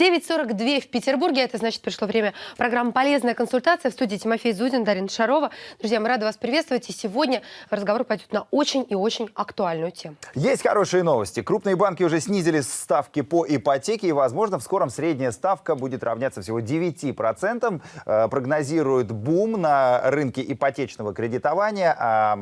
9.42 в Петербурге. Это значит, пришло время программы «Полезная консультация». В студии Тимофей Зудин, Дарина Шарова. Друзья, мы рады вас приветствовать. И сегодня разговор пойдет на очень и очень актуальную тему. Есть хорошие новости. Крупные банки уже снизили ставки по ипотеке. И, возможно, в скором средняя ставка будет равняться всего 9%. Э, прогнозируют бум на рынке ипотечного кредитования. А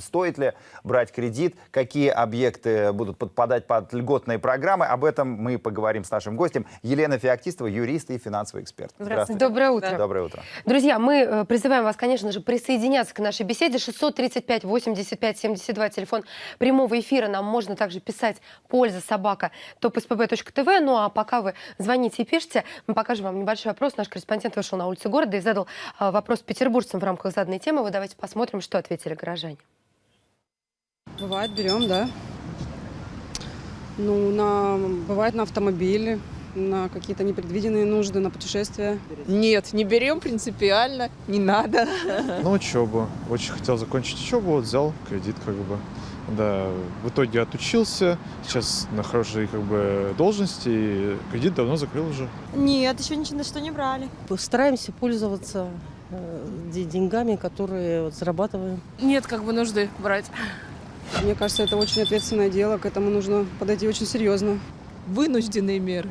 стоит ли брать кредит? Какие объекты будут подпадать под льготные программы? Об этом мы поговорим с нашим гостем. Елена Феоктистова, юрист и финансовый эксперт. Здравствуйте. Доброе утро. Доброе утро. Друзья, мы э, призываем вас, конечно же, присоединяться к нашей беседе. 635 85 72, телефон прямого эфира. Нам можно также писать польза собака topspb.tv. Ну а пока вы звоните и пишите, мы покажем вам небольшой вопрос. Наш корреспондент вышел на улицу города и задал э, вопрос петербуржцам в рамках заданной темы. Вы давайте посмотрим, что ответили горожане. Бывает, берем, да. Ну, на, бывает на автомобиле, на какие-то непредвиденные нужды, на путешествия? Нет, не берем принципиально, не надо. На учебу. Очень хотел закончить учебу, вот взял кредит как бы. Да, в итоге отучился, сейчас на хорошей как бы должности, и кредит давно закрыл уже. Нет, еще ничего на что не брали. Стараемся пользоваться э, деньгами, которые вот зарабатываем. Нет как бы нужды брать. Мне кажется, это очень ответственное дело, к этому нужно подойти очень серьезно. Вынужденные меры.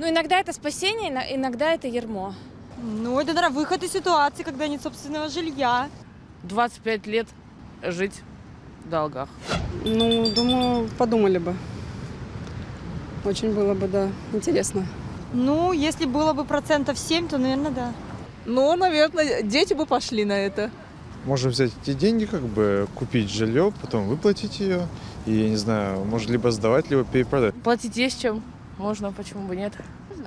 Ну, иногда это спасение, иногда это ермо. Ну, это, наверное, выход из ситуации, когда нет собственного жилья. 25 лет жить в долгах. Ну, думаю, подумали бы. Очень было бы, да, интересно. Ну, если было бы процентов 7, то, наверное, да. Ну, наверное, дети бы пошли на это. Можно взять эти деньги, как бы купить жилье, потом выплатить ее. И, я не знаю, может либо сдавать, либо перепродать. Платить есть чем. Можно, почему бы нет.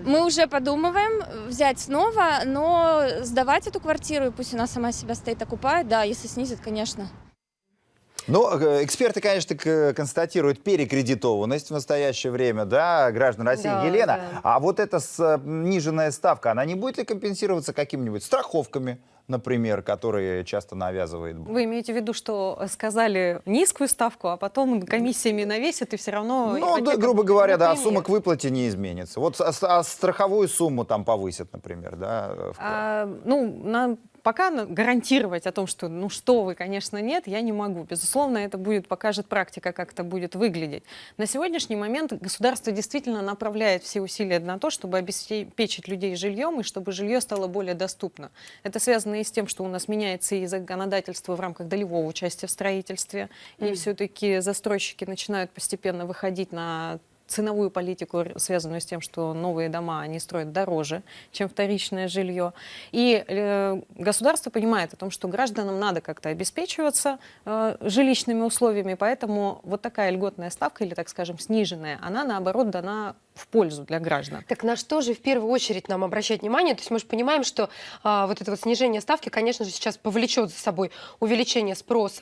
Мы уже подумываем взять снова, но сдавать эту квартиру, и пусть она сама себя стоит окупает, да, если снизит, конечно. Ну, э, эксперты, конечно, констатируют перекредитованность в настоящее время, да, граждан России. Да, Елена, да. а вот эта сниженная ставка, она не будет ли компенсироваться какими-нибудь страховками, например, которые часто навязывает? Вы имеете в виду, что сказали низкую ставку, а потом комиссиями навесят и все равно... Ну, да, грубо говоря, да, Например. сумма к выплате не изменится. Вот а, а страховую сумму там повысят, например, да? вклад. А, ну, на- пока гарантировать о том, что ну что вы, конечно, нет, я не могу. Безусловно, это будет, покажет практика, как это будет выглядеть. На сегодняшний момент государство действительно направляет все усилия на то, чтобы обеспечить людей жильем и чтобы жилье стало более доступно. Это связано и с тем, что у нас меняется и законодательство в рамках долевого участия в строительстве, и все-таки застройщики начинают постепенно выходить на ценовую политику, связанную с тем, что новые дома они строят дороже, чем вторичное жилье. И э, государство понимает о том, что гражданам надо как-то обеспечиваться э, жилищными условиями, поэтому вот такая льготная ставка, или, так скажем, сниженная, она, наоборот, дана в пользу для граждан. Так на что же в первую очередь нам обращать внимание? То есть мы же понимаем, что а, вот это вот снижение ставки, конечно же, сейчас повлечет за собой увеличение спроса.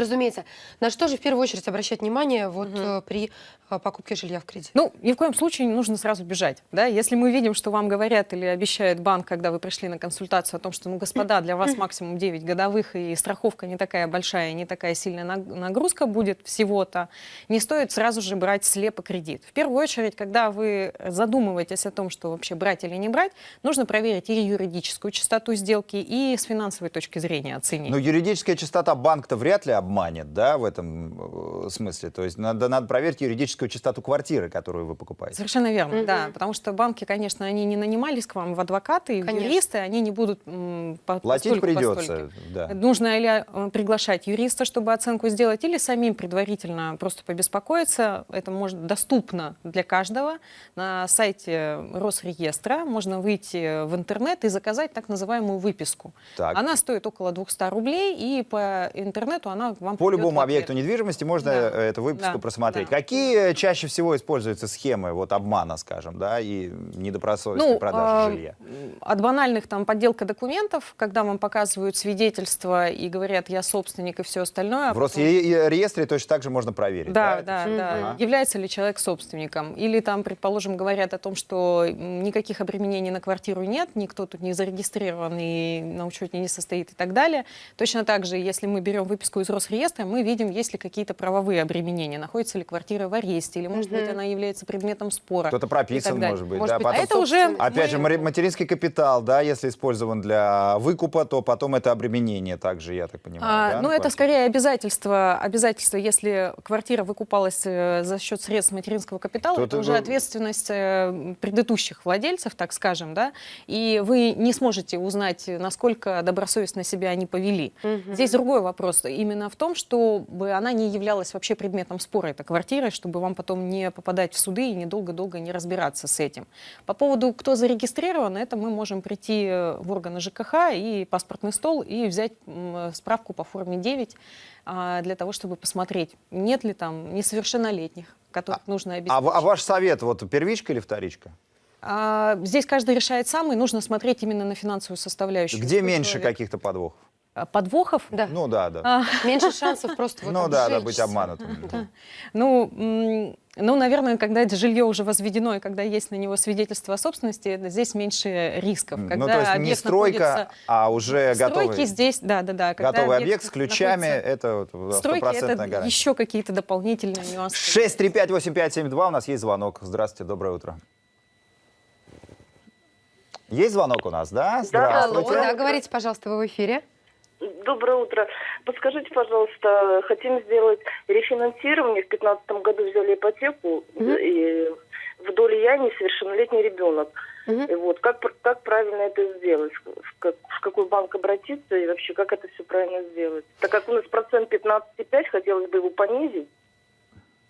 Разумеется, на что же в первую очередь обращать внимание вот э, при а, покупке жилья в кредит? Ну, ни в коем случае не нужно сразу бежать. Да? Если мы видим, что вам говорят или обещает банк, когда вы пришли на консультацию о том, что, ну, господа, для вас максимум 9 годовых, и страховка не такая большая, не такая сильная наг- нагрузка будет всего-то, не стоит сразу же брать слепо кредит. В первую очередь, когда вы задумываетесь о том, что вообще брать или не брать, нужно проверить и юридическую чистоту сделки, и с финансовой точки зрения оценить. Ну, юридическая чистота банк-то вряд ли обманет, да, в этом э, смысле. То есть надо, надо проверить юридическую чистоту квартиры, которую вы покупаете. Совершенно верно, Мгм. да. Потому что банки, конечно, они не нанимались к вам в адвокаты, и в Конечно. юристы, они не будут по- Платить постольку- придется, постольку. да. Нужно или э, приглашать юриста, чтобы оценку сделать, или самим предварительно просто побеспокоиться. Это может доступно для каждого. На сайте Росреестра можно выйти в интернет и заказать так называемую выписку. Так. Она стоит около 200 рублей, и по интернету она вам По любому объекту недвижимости можно Да. э, эту выписку Да. просмотреть. Да. Какие чаще всего используются схемы вот обмана, скажем, да, и недобросовестной продажи а, жилья? От банальных там подделка документов, когда вам показывают свидетельства и говорят, я собственник и все остальное. а В потом- Росреестре точно так же можно проверить. Да, да, всё? да. Ага. Является ли человек собственником? Или там, предположим, говорят о том, что никаких обременений на квартиру нет, никто тут не зарегистрирован и на учете не состоит и так далее. Точно так же, если мы берем выписку из Росреестра мы видим, есть ли какие-то правовые обременения, находится ли квартира в аресте, или, может быть, Мгм. она является предметом спора. Кто-то прописан, может быть. Может да, быть, потом а это уже Опять же, мы- мари- материнский капитал, да, если использован для выкупа, то потом это обременение также, я так понимаю. А, да, ну, это скорее обязательство, обязательство, если квартира выкупалась э, за счет средств материнского капитала, То это уже вы- ответственность э, предыдущих владельцев, так скажем, да, и вы не сможете узнать, насколько добросовестно себя они повели. Мгм. Здесь другой вопрос именно в том, чтобы она не являлась вообще предметом спора, эта квартира, чтобы вам потом не попадать в суды и недолго-долго не разбираться с этим. По поводу, кто зарегистрирован, это мы можем прийти э, в органы ЖКХ и паспортный стол и взять м, справку по форме 9 а, для того, чтобы посмотреть, нет ли там несовершеннолетних, которых нужно А, обеспечить. в- а ваш совет, вот первичка или вторичка? А, здесь каждый решает сам, и нужно смотреть именно на финансовую составляющую. Где меньше каких-то подвохов? А, Подвохов? Да. Ну да, да. А, Меньше шансов просто вот ну да, да, быть обманутым. Да. Ну, ну, наверное, когда это жилье уже возведено, и когда есть на него свидетельство о собственности, здесь меньше рисков. Ну Когда то есть не объект стройка, находится а уже готовый, здесь, да, да, да. когда готовый объект с ключами, находится это вот стопроцентная это гарантия. еще какие-то дополнительные нюансы. 6358572, у нас есть звонок. Здравствуйте, доброе утро. Есть звонок у нас, да? Алло, Здравствуйте. да, говорите, пожалуйста, вы в эфире. Доброе утро. Подскажите, пожалуйста, хотим сделать рефинансирование. В 2015 году взяли ипотеку, Мгм. и в доле я несовершеннолетний ребенок. Мгм. И вот как, как правильно это сделать? В, как- в какой банк обратиться и вообще как это все правильно сделать? Так как у нас процент 15,5, хотелось бы его понизить.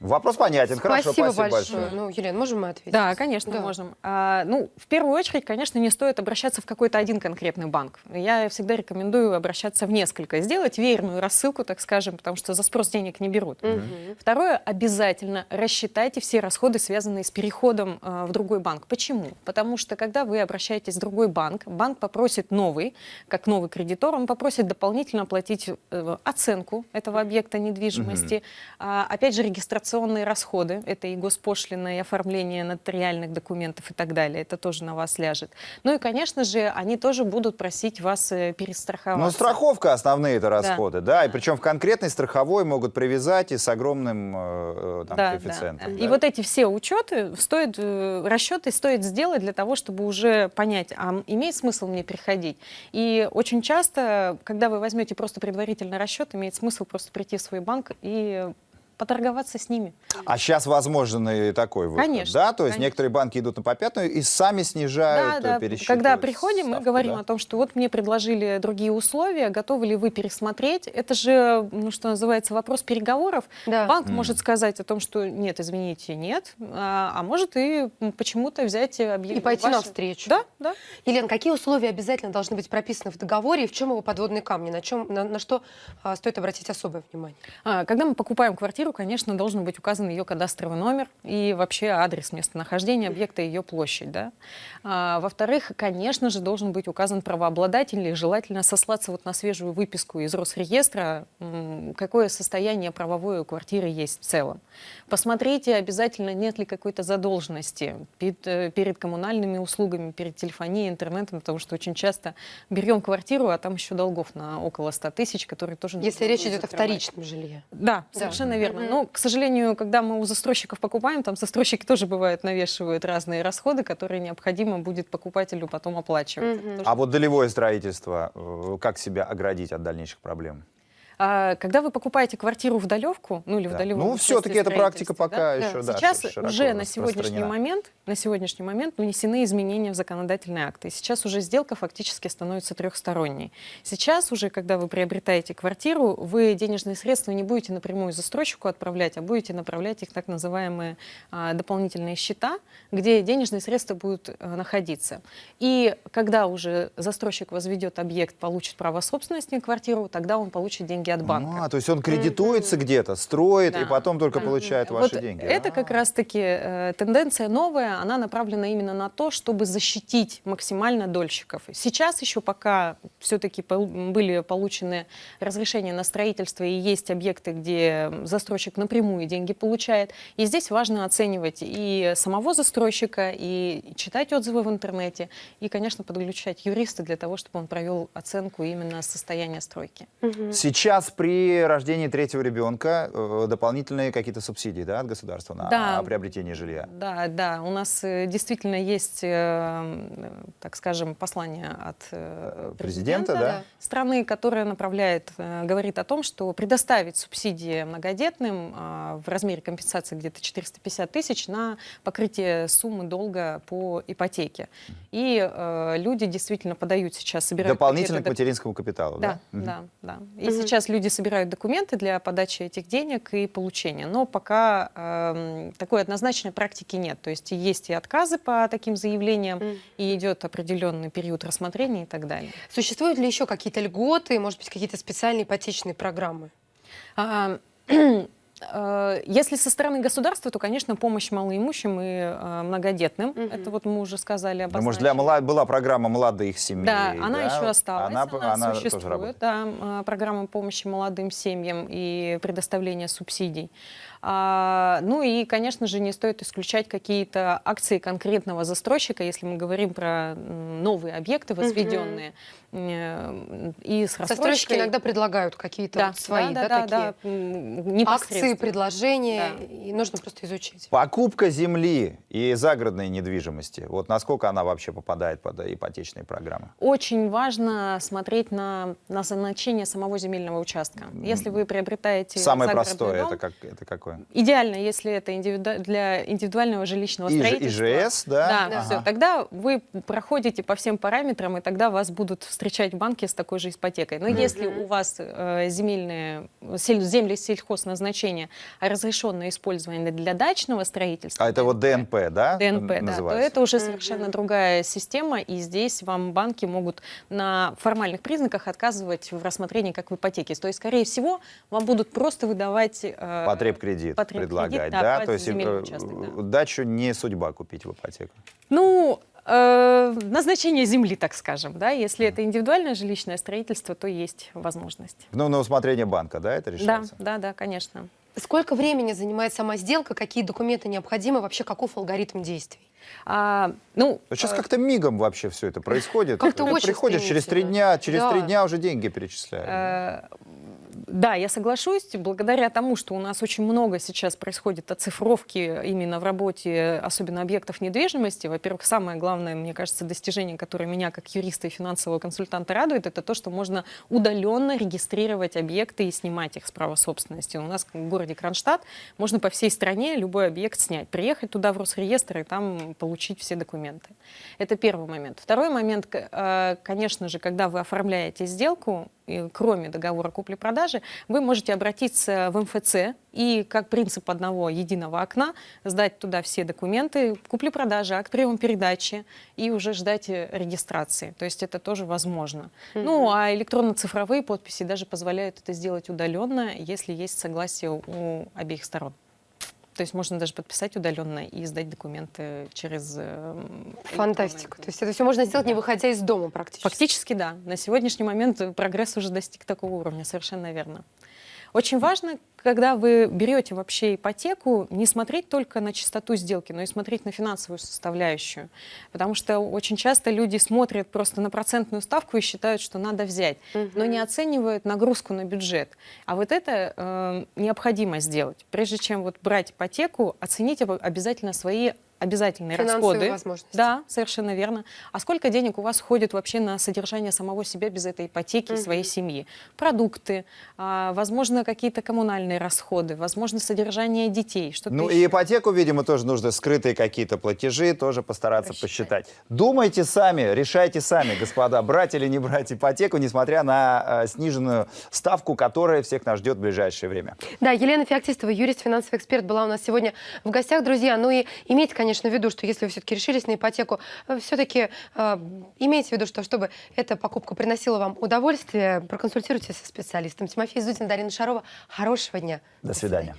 Вопрос понятен. Хорошо, спасибо, спасибо большое. большое. Ну, Елена, можем мы ответить? Да, конечно, Да. можем. А, ну, в первую очередь, конечно, не стоит обращаться в какой-то один конкретный банк. Я всегда рекомендую обращаться в несколько, сделать веерную рассылку, так скажем, потому что за спрос денег не берут. Мгм. Второе, обязательно рассчитайте все расходы, связанные с переходом э, в другой банк. Почему? Потому что, когда вы обращаетесь в другой банк, банк попросит новый, как новый кредитор, он попросит дополнительно оплатить э, оценку этого объекта недвижимости, а, опять же, регистрационные расходы, это и госпошлина, и оформление нотариальных документов и так далее, это тоже на вас ляжет. Ну и, конечно же, они тоже будут просить вас э, перестраховаться. Ну, страховка основные это расходы, да. И причем в конкретной страховой могут привязать и с огромным э, э, там, Да, коэффициентом. да. да. И вот эти все учеты стоит, расчеты стоит сделать для того, чтобы уже понять, а имеет смысл мне приходить. И очень часто, когда вы возьмете просто предварительный расчет, имеет смысл просто прийти в свой банк и поторговаться с ними. А сейчас возможен и такой выход, Конечно, да? То есть конечно. некоторые банки идут на попятную и сами снижают, Да, э, да. Когда приходим, мы ставку, говорим да? о том, что вот мне предложили другие условия, готовы ли вы пересмотреть. Это же, ну, что называется, вопрос переговоров. Да. Банк Мгм. может сказать о том, что нет, извините, нет, а, а может и почему-то взять объект. И пойти навстречу. Да, да. Елена, какие условия обязательно должны быть прописаны в договоре и в чем его подводные камни? На, чем, на, на что а, стоит обратить особое внимание? А, Когда мы покупаем квартиру, конечно, должен быть указан ее кадастровый номер и вообще адрес местонахождения объекта и ее площадь. Да? А, Во-вторых, конечно же, должен быть указан правообладатель и желательно сослаться вот на свежую выписку из Росреестра, какое состояние правовое у квартиры есть в целом. Посмотрите обязательно, нет ли какой-то задолженности перед, э, перед коммунальными услугами, перед телефонией, интернетом, потому что очень часто берем квартиру, а там еще долгов на около 100 тысяч, которые тоже Если речь идет о вторичном жилье. Да, Да. совершенно верно. Мгм. Но, к сожалению, когда мы у застройщиков покупаем, там застройщики тоже бывают навешивают разные расходы, которые необходимо будет покупателю потом оплачивать. Тоже А вот долевое строительство, э, как себя оградить от дальнейших проблем? А, когда вы покупаете квартиру в долевку, ну или в Да. долевом Ну, все-таки эта практика пока да, еще, да, Сейчас уже на сегодняшний момент, на сегодняшний момент внесены изменения в законодательные акты. Сейчас уже сделка фактически становится трехсторонней. Сейчас уже, когда вы приобретаете квартиру, вы денежные средства не будете напрямую застройщику отправлять, а будете направлять их так называемые а, дополнительные счета, где денежные средства будут э, находиться. И когда уже застройщик возведет объект, получит право собственности на квартиру, тогда он получит деньги от банка. А, то есть он кредитуется где-то, строит, и Да. потом только получает Вот ваши деньги. Это А. как раз-таки э, тенденция новая, она направлена именно на то, чтобы защитить максимально дольщиков. Сейчас еще пока все-таки были получены разрешения на строительство и есть объекты, где застройщик напрямую деньги получает. И здесь важно оценивать и самого застройщика, и читать отзывы в интернете, и, конечно, подключать юриста для того, чтобы он провел оценку именно состояния стройки. Мгм. Сейчас сейчас при рождении третьего ребенка э, дополнительные какие-то субсидии да, от государства на Да. приобретение жилья. Да, да, у нас э, действительно есть, э, так скажем, послание от э, Президента, да? страны, которое направляет, говорит о том, что предоставить субсидии многодетным а, в размере компенсации где-то 450 тысяч на покрытие суммы долга по ипотеке. И люди действительно подают сейчас, собирают Дополнительно к материнскому капиталу, да? Да, да, да. И сейчас люди собирают документы для подачи этих денег и получения. Но пока эм, такой однозначной практики нет. То есть есть и отказы по таким заявлениям, Мгм. и идет определенный период рассмотрения и так далее. Существуют ли еще какие-то льготы, может быть, какие-то специальные ипотечные программы? А, э, Если со стороны государства, то, конечно, помощь малоимущим и э, многодетным. Мгм. Это вот мы уже сказали об Ну, может, для мала- была программа молодых семей. Да, она еще осталась, Она, она, она тоже существует, работает. да, э, программа помощи молодым семьям и предоставления субсидий. А, ну и, конечно же, не стоит исключать какие-то акции конкретного застройщика, если мы говорим про новые объекты возведенные. И с Застройщики иногда предлагают какие-то да, вот свои, да, да, такие да, акции, предложения, Да. и нужно просто изучить. Покупка земли и загородной недвижимости, вот насколько она вообще попадает под ипотечные программы? Очень важно смотреть на назначение самого земельного участка. Если вы приобретаете Самое простое, дом, это, как, это какое? Идеально, если это индивиду- для индивидуального жилищного И строительства. ИЖС, да? Да, Да. все. Ага. Тогда вы проходите по всем параметрам, и тогда вас будут встречать банки с такой же ипотекой. Но если у вас э, земельные, сель- земли сельхозназначения разрешенное использование для дачного строительства, А это вот ДНП, да? ДНП, да, то это уже совершенно другая система, и здесь вам банки могут на формальных признаках отказывать в рассмотрении как в ипотеке. То есть, скорее всего, вам будут просто выдавать... э, Потреб-кредит потреб-кредит, предлагать, да, да? То есть э, участок, да. дачу не судьба купить в ипотеку. Ну, э, назначение земли, так скажем, да, если это индивидуальное жилищное строительство, то есть возможность. Ну, на усмотрение банка, да, это Да, решается? да, да, конечно. Сколько времени занимает сама сделка, какие документы необходимы, вообще какой алгоритм действий? А, ну, Сейчас э, как-то мигом вообще все это происходит. Как-то Ты очень Приходишь через три дня, через три Да. дня уже деньги перечисляют. Да, я соглашусь. Благодаря тому, что у нас очень много сейчас происходит оцифровки именно в работе, особенно объектов недвижимости, во-первых, самое главное, мне кажется, достижение, которое меня как юриста и финансового консультанта радует, это то, что можно удаленно регистрировать объекты и снимать их с права собственности. У нас в городе Кронштадт можно по всей стране любой объект снять, приехать туда в Росреестр и там получить все документы. Это первый момент. Второй момент, э, конечно же, когда вы оформляете сделку, кроме договора купли-продажи, вы можете обратиться в МФЦ и как принцип одного единого окна сдать туда все документы купли-продажи, акт приема передачи и уже ждать э, регистрации. То есть это тоже возможно. Ну, а электронно-цифровые подписи даже позволяют это сделать удаленно, если есть согласие у обеих сторон. То есть можно даже подписать удаленно и сдать документы через... э, Фантастика. электронную. То есть это все можно сделать, не выходя из дома практически. Фактически, да. На сегодняшний момент прогресс уже достиг такого уровня, совершенно верно. Очень важно, когда вы берете вообще ипотеку, не смотреть только на чистоту сделки, но и смотреть на финансовую составляющую. Потому что очень часто люди смотрят просто на процентную ставку и считают, что надо взять, но не оценивают нагрузку на бюджет. А вот это э, необходимо сделать. Прежде чем вот брать ипотеку, оцените об- обязательно свои обязательные Финансовые расходы. возможности. Да, совершенно верно. А сколько денег у вас ходит вообще на содержание самого себя без этой ипотеки и своей семьи? Продукты, а, возможно, какие-то коммунальные расходы, возможно, содержание детей, что-то Ну еще. и ипотеку, видимо, тоже нужно скрытые какие-то платежи, тоже постараться Рассчитать. посчитать. Думайте сами, решайте сами, господа, брать или не брать ипотеку, несмотря на э, сниженную ставку, которая всех нас ждет в ближайшее время. Да, Елена Феоктистова, юрист, финансовый эксперт, была у нас сегодня в гостях, друзья. Ну и имейте, конечно, в виду, что если вы все-таки решились на ипотеку, все-таки имейте в виду, что чтобы эта покупка приносила вам удовольствие, проконсультируйтесь со специалистом. Тимофей Зудин, Дарина Шарова. Хорошего дня. До свидания.